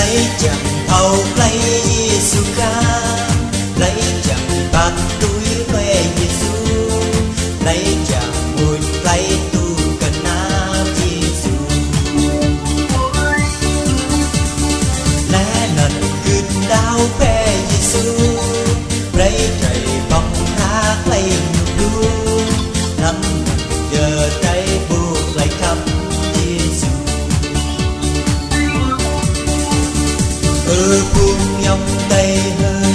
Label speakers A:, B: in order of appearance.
A: lấy chẳng thầu lấy suka lấy chẳng bạc túi ở cùng nhau tay hơn.